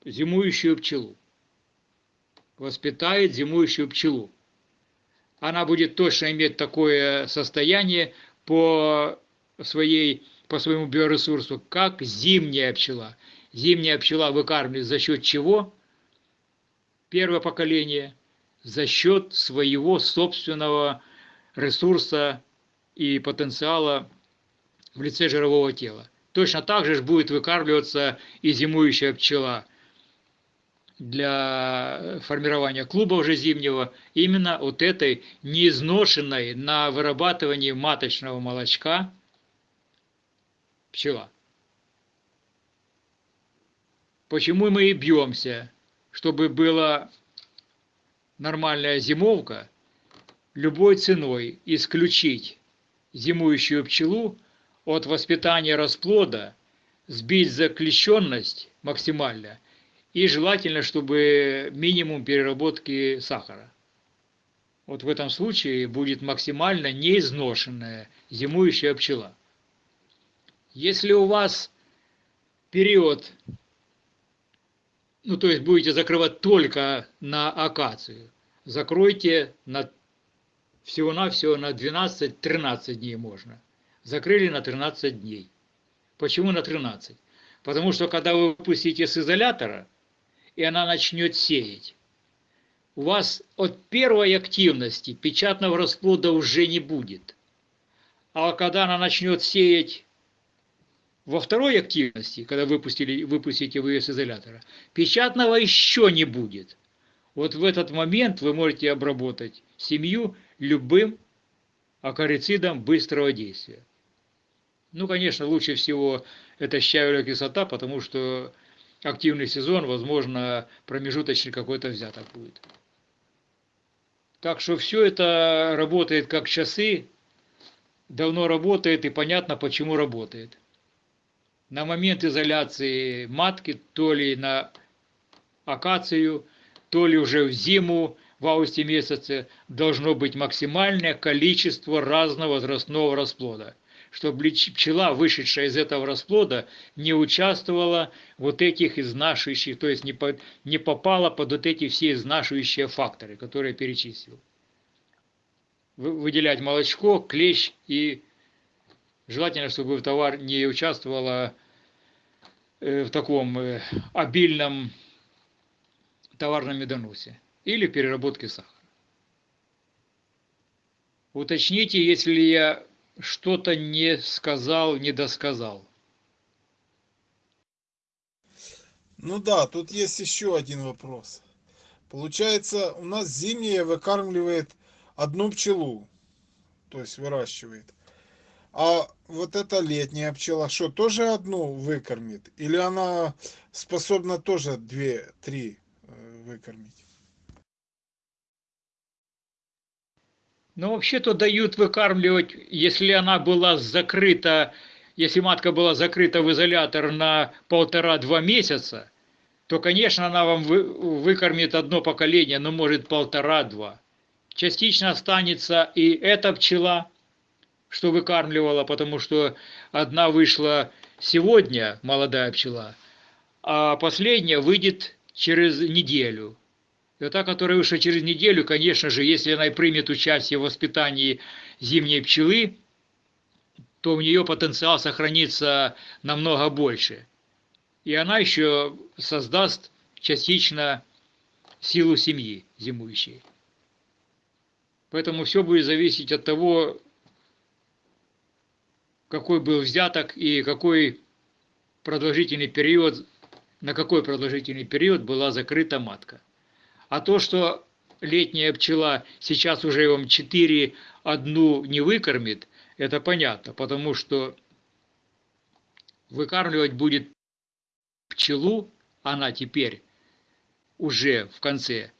зимующую пчелу. Воспитает зимующую пчелу. Она будет точно иметь такое состояние по, своей, по своему биоресурсу, как зимняя пчела. Зимняя пчела выкармливает за счет чего? Первое поколение за счет своего собственного ресурса и потенциала в лице жирового тела. Точно так же будет выкармливаться и зимующая пчела для формирования клуба уже зимнего, именно от этой неизношенной на вырабатывании маточного молочка пчела. Почему мы и бьемся, чтобы была нормальная зимовка, любой ценой исключить зимующую пчелу от воспитания расплода, сбить заклещенность максимально и желательно, чтобы минимум переработки сахара. Вот в этом случае будет максимально неизношенная зимующая пчела. Если у вас период, ну то есть будете закрывать только на акацию, закройте на всего-навсего на 12-13 дней можно. Закрыли на 13 дней. Почему на 13? Потому что когда вы выпустите с изолятора, и она начнет сеять, у вас от первой активности печатного расплода уже не будет. А когда она начнет сеять во второй активности, когда выпустили, выпустите вы ее изолятора, печатного еще не будет. Вот в этот момент вы можете обработать семью любым акарицидом быстрого действия. Ну, конечно, лучше всего это щавелевая кислота, потому что активный сезон, возможно, промежуточный какой-то взяток будет. Так что все это работает как часы, давно работает и понятно, почему работает. На момент изоляции матки, то ли на акацию, то ли уже в зиму, в августе месяце должно быть максимальное количество разного возрастного расплода, чтобы пчела, вышедшая из этого расплода, не участвовала вот этих изнашивающих, то есть не, по, не попала под вот эти все изнашивающие факторы, которые я перечислил. Выделять молочко, клещ и желательно, чтобы товар не участвовала э, в таком э, обильном товарном медоносе или переработки сахара. Уточните, если я что-то не сказал, не досказал. Ну да, тут есть еще один вопрос. Получается, у нас зимняя выкармливает одну пчелу, то есть выращивает. А вот эта летняя пчела, что, тоже одну выкормит? Или она способна тоже две-три э, выкормить? Ну, вообще-то дают выкармливать, если она была закрыта, если матка была закрыта в изолятор на полтора-два месяца, то, конечно, она вам вы, выкормит одно поколение, но может полтора-два. Частично останется и эта пчела, что выкармливала, потому что одна вышла сегодня, молодая пчела, а последняя выйдет через неделю. И та, которая вышла через неделю, конечно же, если она и примет участие в воспитании зимней пчелы, то у нее потенциал сохранится намного больше. И она еще создаст частично силу семьи зимующей. Поэтому все будет зависеть от того, какой был взяток и какой продолжительный период, на какой продолжительный период была закрыта матка. А то, что летняя пчела сейчас уже вам 4 одну не выкормит, это понятно, потому что выкармливать будет пчелу, она теперь уже в конце,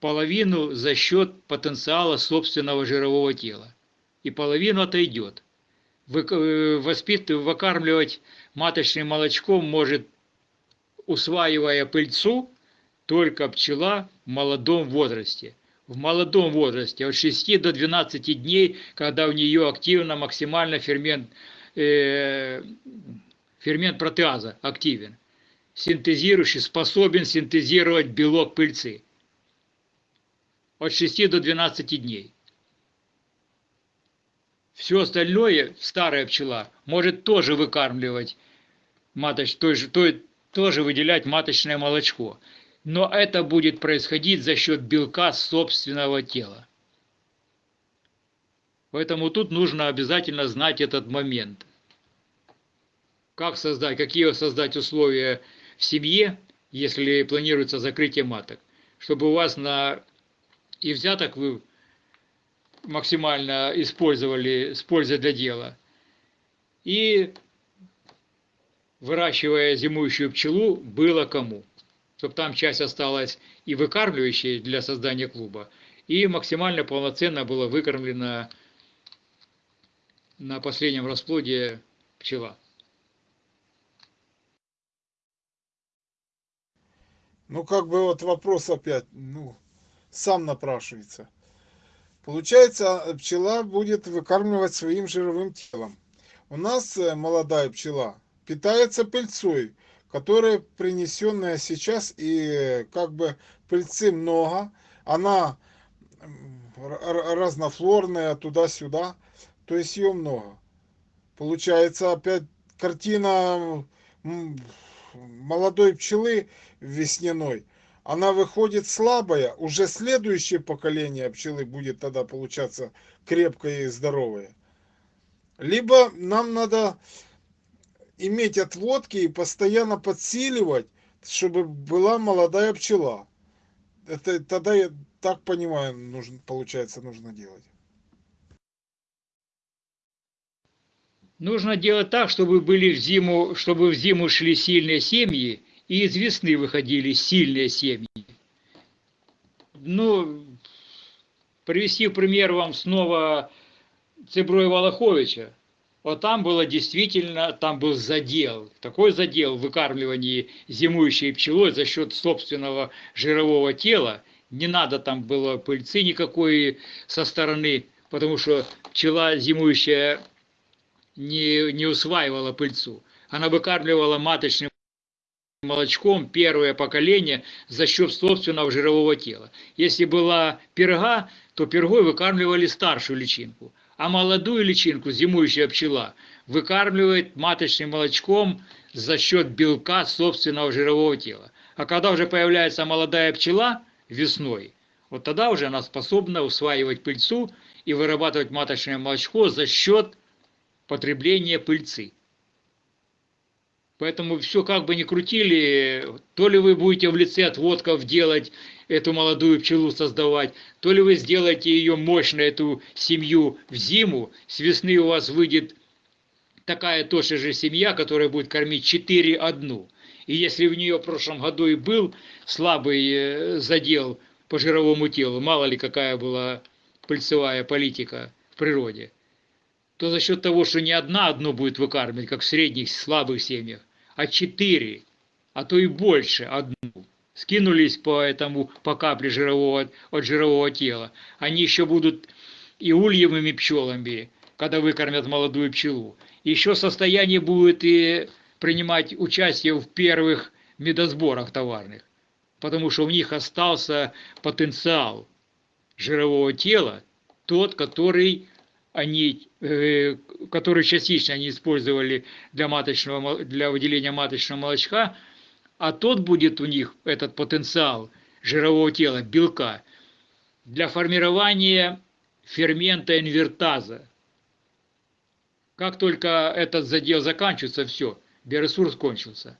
половину за счет потенциала собственного жирового тела. И половину отойдет. Э, воспит, выкармливать маточным молочком может, усваивая пыльцу, только пчела в молодом возрасте. в молодом возрасте, от 6 до 12 дней, когда у нее активно максимально фермент, э, фермент протеаза активен, синтезирующий, способен синтезировать белок пыльцы. От 6 до 12 дней. Все остальное старая пчела может тоже выкармливать маточ, той же, той, тоже выделять маточное молочко. Но это будет происходить за счет белка собственного тела. Поэтому тут нужно обязательно знать этот момент. Как создать, какие создать условия в семье, если планируется закрытие маток, чтобы у вас на и взяток вы максимально использовали с пользой для дела. И выращивая зимующую пчелу, было кому. Чтобы там часть осталась и выкармливающей для создания клуба, и максимально полноценно было выкормлена на последнем расплоде пчела. Ну, как бы вот вопрос опять, ну, сам напрашивается. Получается, пчела будет выкармливать своим жировым телом. У нас э, молодая пчела питается пыльцой, которая принесенная сейчас, и как бы пыльцы много, она разнофлорная туда-сюда, то есть ее много. Получается опять картина молодой пчелы весняной, она выходит слабая, уже следующее поколение пчелы будет тогда получаться крепкое и здоровое. Либо нам надо иметь отводки и постоянно подсиливать, чтобы была молодая пчела. Это тогда, я так понимаю, нужно, получается, нужно делать. Нужно делать так, чтобы были в зиму, чтобы в зиму шли сильные семьи, и из весны выходили сильные семьи. Ну, привести пример вам снова Цеброя Волоховича. Вот там было действительно, там был задел, такой задел в выкармливании зимующей пчелой за счет собственного жирового тела. Не надо там было пыльцы никакой со стороны, потому что пчела зимующая не, не усваивала пыльцу. Она выкармливала маточным молочком первое поколение за счет собственного жирового тела. Если была перга, то пергой выкармливали старшую личинку, а молодую личинку, зимующая пчела, выкармливает маточным молочком за счет белка собственного жирового тела. А когда уже появляется молодая пчела весной, вот тогда уже она способна усваивать пыльцу и вырабатывать маточное молочко за счет потребления пыльцы. Поэтому все как бы не крутили, то ли вы будете в лице отводков делать эту молодую пчелу создавать, то ли вы сделаете ее мощно, эту семью в зиму, с весны у вас выйдет такая тоже же семья, которая будет кормить 4 одну. И если в нее в прошлом году и был слабый э, задел по жировому телу, мало ли какая была пыльцевая политика в природе, то за счет того, что не одна одну будет выкармливать, как в средних слабых семьях, а четыре, а то и больше одну, скинулись по этому, по капле жирового, от жирового тела, они еще будут и ульевыми пчелами, когда выкормят молодую пчелу. Еще состояние будет и принимать участие в первых медосборах товарных, потому что у них остался потенциал жирового тела, тот, который они, э, которые частично они использовали для, маточного, для выделения маточного молочка, а тот будет у них, этот потенциал жирового тела, белка, для формирования фермента инвертаза. Как только этот задел заканчивается, все, биоресурс кончился.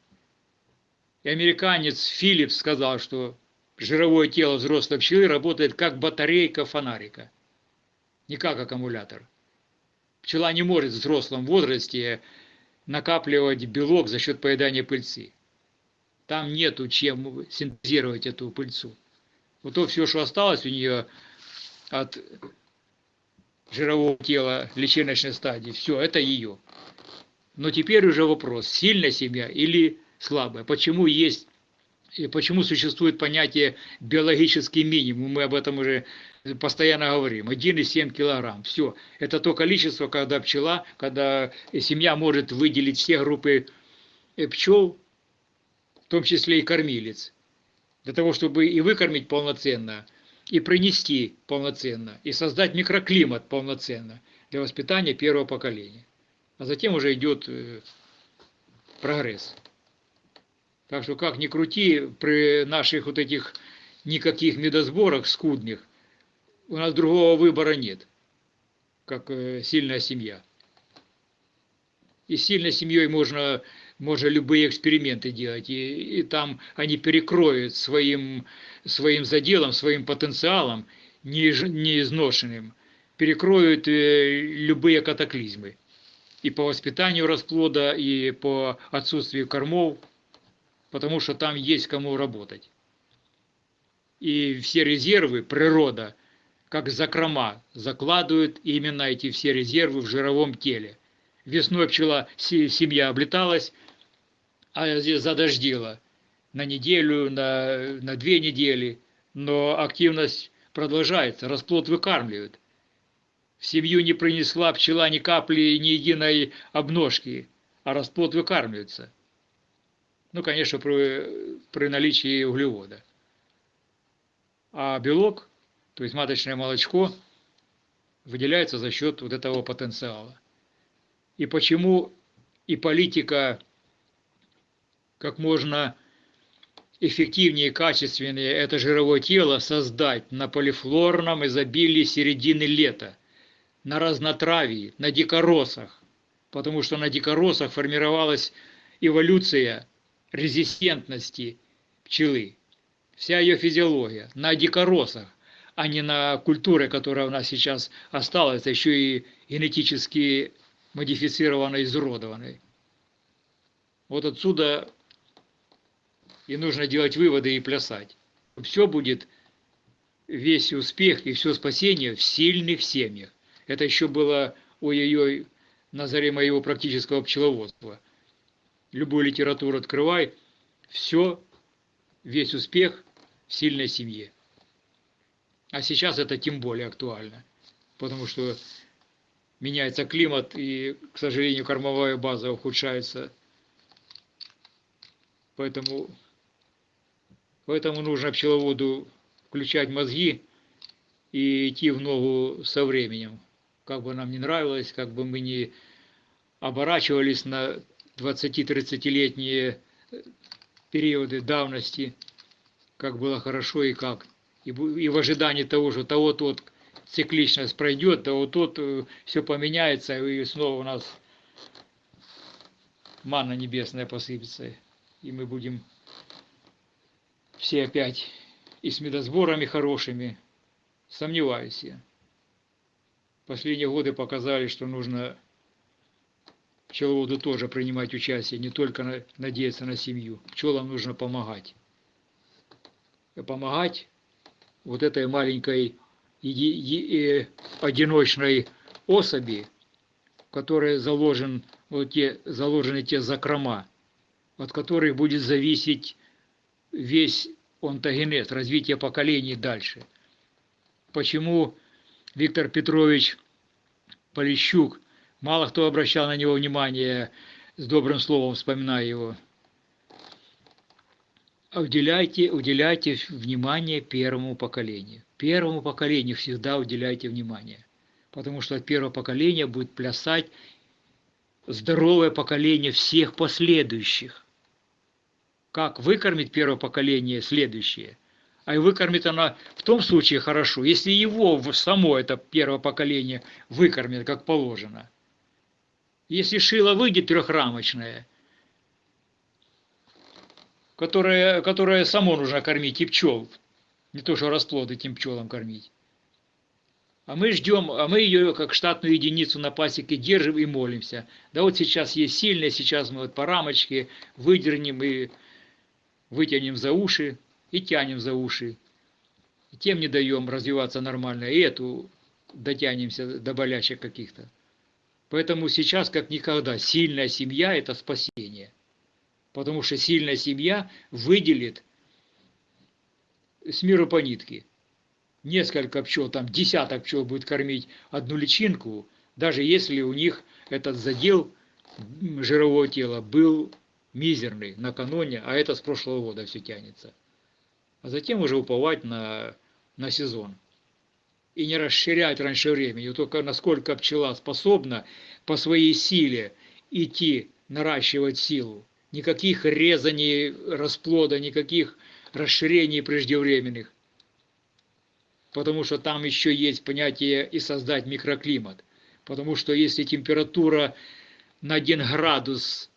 И американец Филлипс сказал, что жировое тело взрослой пчелы работает как батарейка фонарика не как аккумулятор. Пчела не может в взрослом возрасте накапливать белок за счет поедания пыльцы. Там нету чем синтезировать эту пыльцу. Вот то все, что осталось у нее от жирового тела личиночной стадии, все, это ее. Но теперь уже вопрос, сильная семья или слабая. Почему есть И почему существует понятие биологический минимум, мы об этом уже постоянно говорим, 1,7 килограмм, все. Это то количество, когда пчела, когда семья может выделить все группы э, пчел, в том числе и кормилец, для того, чтобы и выкормить полноценно, и принести полноценно, и создать микроклимат полноценно для воспитания первого поколения. А затем уже идет э, прогресс. Так что как ни крути, при наших вот этих никаких медосборах скудных, у нас другого выбора нет, как э, сильная семья. И сильной семьей можно, можно любые эксперименты делать, и, и там они перекроют своим, своим заделом, своим потенциалом, не, не изношенным, перекроют э, любые катаклизмы. И по воспитанию расплода, и по отсутствию кормов, потому что там есть кому работать. И все резервы природа, как закрома, закладывают именно эти все резервы в жировом теле. Весной пчела, семья облеталась, а здесь задождила на неделю, на, на две недели, но активность продолжается, расплод выкармливают. В семью не принесла пчела ни капли, ни единой обножки, а расплод выкармливается. Ну, конечно, при, при наличии углевода. А белок, то есть маточное молочко, выделяется за счет вот этого потенциала. И почему и политика как можно эффективнее и качественнее это жировое тело создать на полифлорном изобилии середины лета, на разнотравии, на дикоросах, потому что на дикоросах формировалась эволюция резистентности пчелы. Вся ее физиология на дикоросах, а не на культуре, которая у нас сейчас осталась, а еще и генетически модифицированной, изуродованной. Вот отсюда и нужно делать выводы и плясать. Все будет, весь успех и все спасение в сильных семьях. Это еще было ой-ой-ой на заре моего практического пчеловодства – любую литературу открывай, все, весь успех в сильной семье. А сейчас это тем более актуально, потому что меняется климат и, к сожалению, кормовая база ухудшается. Поэтому, поэтому нужно пчеловоду включать мозги и идти в ногу со временем. Как бы нам не нравилось, как бы мы не оборачивались на 20-30-летние э, периоды давности, как было хорошо и как. И, в ожидании того, что того-то вот цикличность пройдет, то вот тут э, все поменяется, и снова у нас манна небесная посыпется, и мы будем все опять и с медосборами хорошими. Сомневаюсь я. Последние годы показали, что нужно пчеловоду тоже принимать участие, не только надеяться на семью. Пчелам нужно помогать. И помогать вот этой маленькой одиночной особи, в которой заложен, вот те, заложены те закрома, от которых будет зависеть весь онтогенез, развитие поколений дальше. Почему Виктор Петрович Полищук Мало кто обращал на него внимание, с добрым словом вспоминая его. Уделяйте, уделяйте внимание первому поколению. Первому поколению всегда уделяйте внимание. Потому что от первого поколения будет плясать здоровое поколение всех последующих. Как выкормить первое поколение следующее? А и выкормит она в том случае хорошо, если его само это первое поколение выкормит как положено. Если шило выйдет трехрамочное, которое, которое само нужно кормить и пчел, не то что расплод этим пчелам кормить. А мы ждем, а мы ее как штатную единицу на пасеке держим и молимся. Да вот сейчас есть сильная, сейчас мы вот по рамочке выдернем и вытянем за уши и тянем за уши. И тем не даем развиваться нормально, и эту дотянемся до болячек каких-то. Поэтому сейчас, как никогда, сильная семья – это спасение. Потому что сильная семья выделит с миру по нитке. Несколько пчел, там десяток пчел будет кормить одну личинку, даже если у них этот задел жирового тела был мизерный накануне, а это с прошлого года все тянется. А затем уже уповать на, на сезон. И не расширять раньше времени, только насколько пчела способна по своей силе идти, наращивать силу. Никаких резаний расплода, никаких расширений преждевременных. Потому что там еще есть понятие и создать микроклимат. Потому что если температура на 1 градус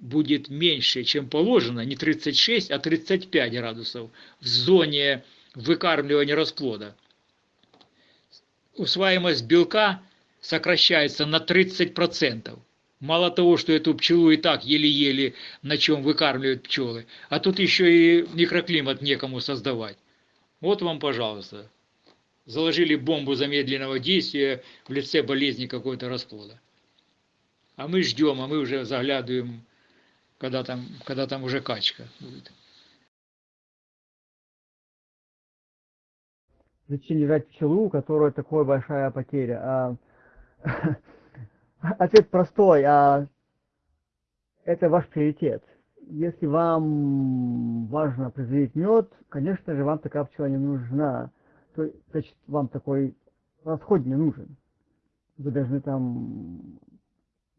будет меньше, чем положено, не 36, а 35 градусов в зоне выкармливания расплода. Усваиваемость белка сокращается на 30%. Мало того, что эту пчелу и так еле-еле на чем выкармливают пчелы, а тут еще и микроклимат некому создавать. Вот вам, пожалуйста, заложили бомбу замедленного действия в лице болезни какой-то расплода. А мы ждем, а мы уже заглядываем, когда там, когда там уже качка будет. Зачем держать пчелу, у которой такая большая потеря? А, ответ простой. А, это ваш приоритет. Если вам важно производить мед, конечно же, вам такая пчела не нужна. То, значит, вам такой расход не нужен. Вы должны там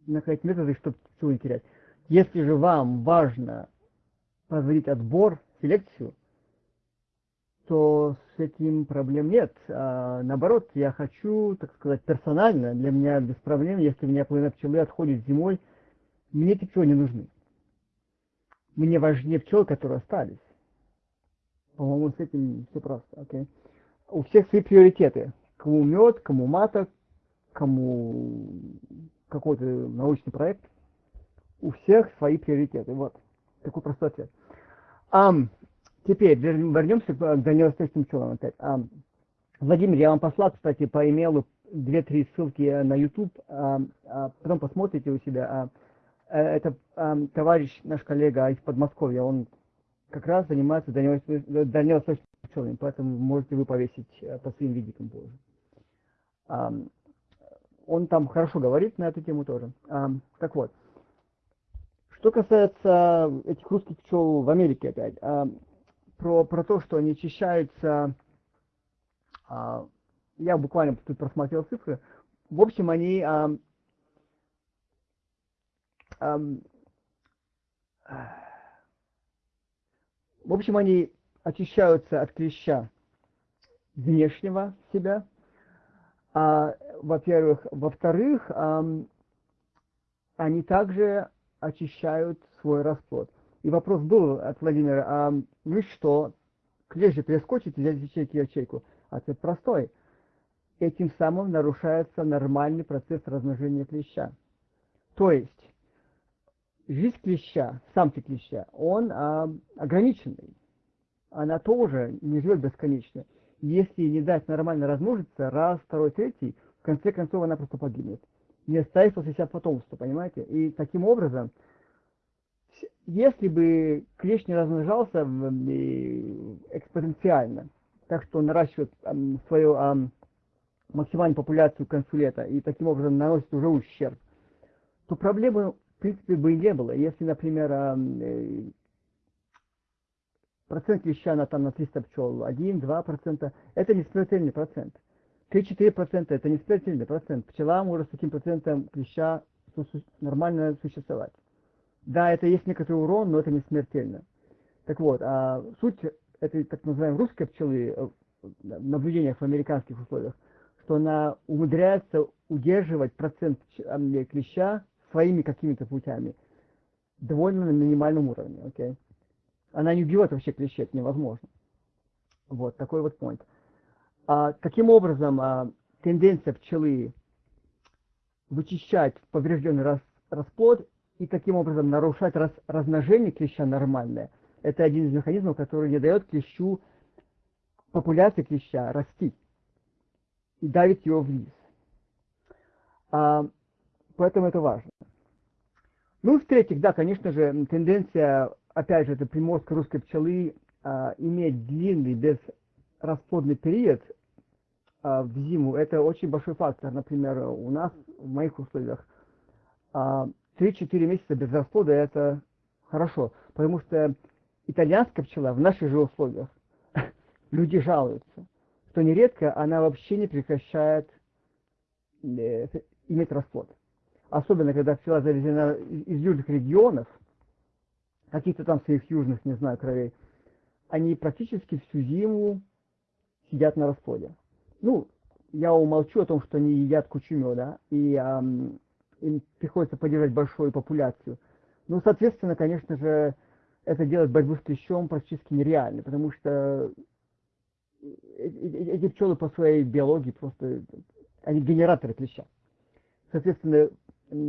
находить методы, чтобы пчелу не терять. Если же вам важно производить отбор, селекцию, то с этим проблем нет. А, наоборот, я хочу, так сказать, персонально, для меня без проблем, если у меня половина пчелы отходит зимой, мне эти пчелы не нужны. Мне важнее пчелы, которые остались. По-моему, с этим все просто. Okay? У всех свои приоритеты. Кому мед, кому маток, кому какой-то научный проект, у всех свои приоритеты. Вот. Такой простой ответ. А, теперь вернемся к дальневосточным пчелам опять. А, Владимир, я вам послал, кстати, по имейлу две-три ссылки на YouTube, а, а, потом посмотрите у себя. А, э, это а, товарищ, наш коллега из Подмосковья, он как раз занимается дальневосточными пчелами, поэтому можете вы повесить э, по своим видикам позже. А, он там хорошо говорит на эту тему тоже. А, так вот, что касается этих русских пчел в Америке опять, а, про, про то, что они очищаются, а, я буквально тут просмотрел цифры, в общем, они а, а, в общем, они очищаются от клеща внешнего себя, а, во-первых. Во-вторых, они также очищают свой расплод. И вопрос был от Владимира, а ну что, клещ же перескочит и взять ячейки ячейку? Ответ простой. Этим самым нарушается нормальный процесс размножения клеща. То есть, жизнь клеща, самки клеща, он а, ограниченный. Она тоже не живет бесконечно если не дать нормально размножиться, раз, второй, третий, в конце концов она просто погибнет. Не оставив после себя потомство, понимаете? И таким образом, если бы клещ не размножался экспоненциально, так что наращивает свою максимальную популяцию консулета и таким образом наносит уже ущерб, то проблемы, в принципе, бы и не было. Если, например, э, процент клеща там на 300 пчел, 1-2%, это не смертельный процент. 3-4% это не смертельный процент. Пчела может с таким процентом клеща нормально существовать. Да, это есть некоторый урон, но это не смертельно. Так вот, а суть этой так называемой русской пчелы э, в наблюдениях в американских условиях, что она умудряется удерживать процент клеща своими какими-то путями довольно на минимальном уровне. Okay? Она не убивает вообще клещей, это невозможно. Вот такой вот point. А, каким образом а, тенденция пчелы вычищать поврежденный рас, расплод и таким образом нарушать раз, размножение клеща нормальное, это один из механизмов, который не дает клещу, популяции клеща расти и давит его вниз. А, поэтому это важно. Ну, в-третьих, да, конечно же, тенденция опять же, это приморской русской пчелы а, иметь длинный безрасплодный период а, в зиму, это очень большой фактор. Например, у нас, в моих условиях, а, 3-4 месяца без расплода это хорошо, потому что итальянская пчела в наших же условиях, люди жалуются, что нередко она вообще не прекращает э, иметь расплод. Особенно, когда пчела завезена из южных регионов, каких-то там своих южных, не знаю, кровей, они практически всю зиму сидят на расплоде. Ну, я умолчу о том, что они едят кучу меда, и эм, им приходится поддерживать большую популяцию. Ну, соответственно, конечно же, это делать борьбу с клещом практически нереально, потому что эти пчелы по своей биологии просто, они генераторы клеща. Соответственно,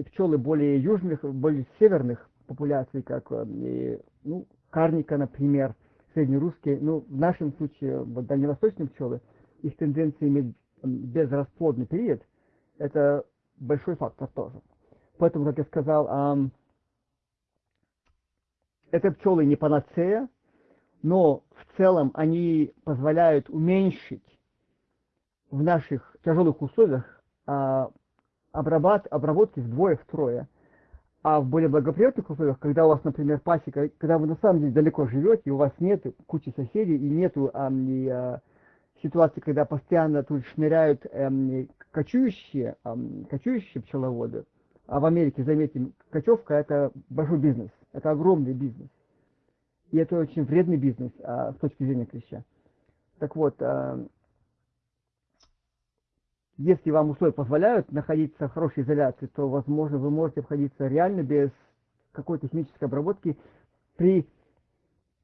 пчелы более южных, более северных популяций, как ну, карника, например, среднерусские, ну, в нашем случае, вот дальневосточные пчелы, их тенденция иметь безрасплодный период, это большой фактор тоже. Поэтому, как я сказал, это пчелы не панацея, но в целом они позволяют уменьшить в наших тяжелых условиях а, обработ, обработки вдвое-втрое. А в более благоприятных условиях, когда у вас, например, пасека, когда вы на самом деле далеко живете, у вас нет кучи соседей, и нету а, а, ситуации, когда постоянно тут шныряют а, кочующие, кочующие пчеловоды, а в Америке, заметим, кочевка это большой бизнес, это огромный бизнес. И это очень вредный бизнес а, с точки зрения клеща. Так вот, а, если вам условия позволяют находиться в хорошей изоляции, то, возможно, вы можете обходиться реально без какой-то химической обработки при,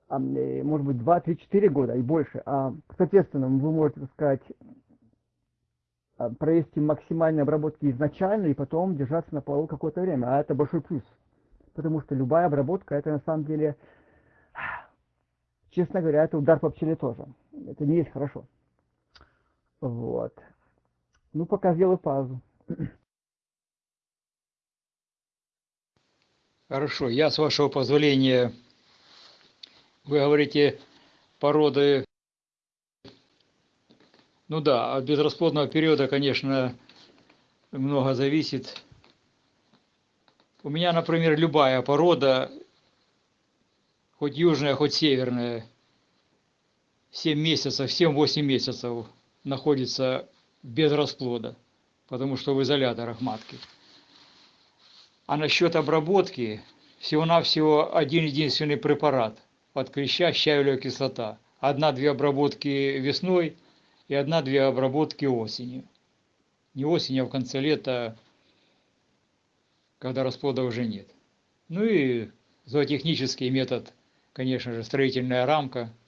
а, может быть, 2, 3, 4 года и больше. А, соответственно, вы можете, так сказать, провести максимальные обработки изначально и потом держаться на полу какое-то время. А это большой плюс. Потому что любая обработка, это на самом деле, честно говоря, это удар по пчеле тоже. Это не есть хорошо. Вот. Ну, пока сделаю паузу. Хорошо, я, с вашего позволения, вы говорите, породы ну да, от безрасплодного периода, конечно, много зависит. У меня, например, любая порода, хоть южная, хоть северная, 7 месяцев, 7-8 месяцев находится без расплода, потому что в изоляторах матки. А насчет обработки, всего-навсего один единственный препарат от клеща щавелевая кислота. Одна-две обработки весной – и одна-две обработки осенью. Не осенью, а в конце лета, когда расплода уже нет. Ну и зоотехнический метод, конечно же, строительная рамка –